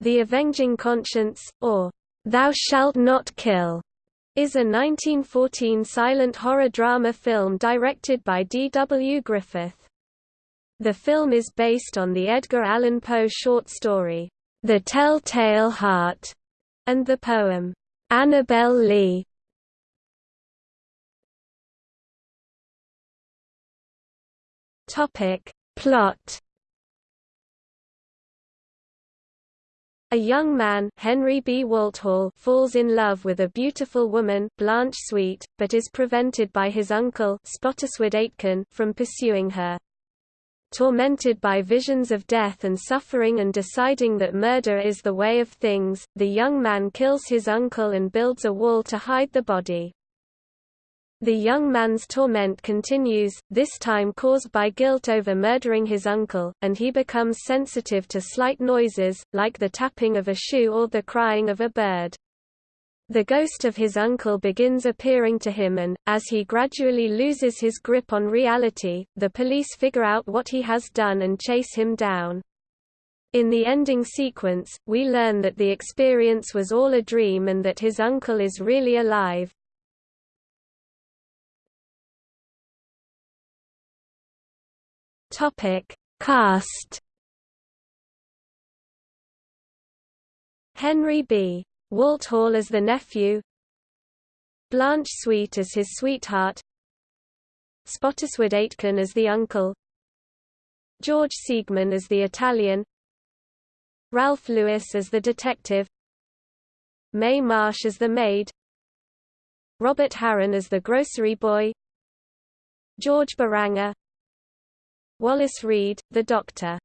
The Avenging Conscience, or Thou Shalt Not Kill, is a 1914 silent horror drama film directed by D. W. Griffith. The film is based on the Edgar Allan Poe short story, The Tell-Tale Heart, and the poem, Annabel Lee. Plot A young man Henry B. Walthall falls in love with a beautiful woman Blanche Sweet, but is prevented by his uncle Spottiswoode Aitken from pursuing her. Tormented by visions of death and suffering and deciding that murder is the way of things, the young man kills his uncle and builds a wall to hide the body. The young man's torment continues, this time caused by guilt over murdering his uncle, and he becomes sensitive to slight noises, like the tapping of a shoe or the crying of a bird. The ghost of his uncle begins appearing to him and, as he gradually loses his grip on reality, the police figure out what he has done and chase him down. In the ending sequence, we learn that the experience was all a dream and that his uncle is really alive, Topic: Cast. Henry B. Walthall as the nephew. Blanche Sweet as his sweetheart. Spottiswoode Aitken as the uncle. George Siegmann as the Italian. Ralph Lewis as the detective. Mae Marsh as the maid. Robert Harron as the grocery boy. George Beranger Wallace Reid, the Doctor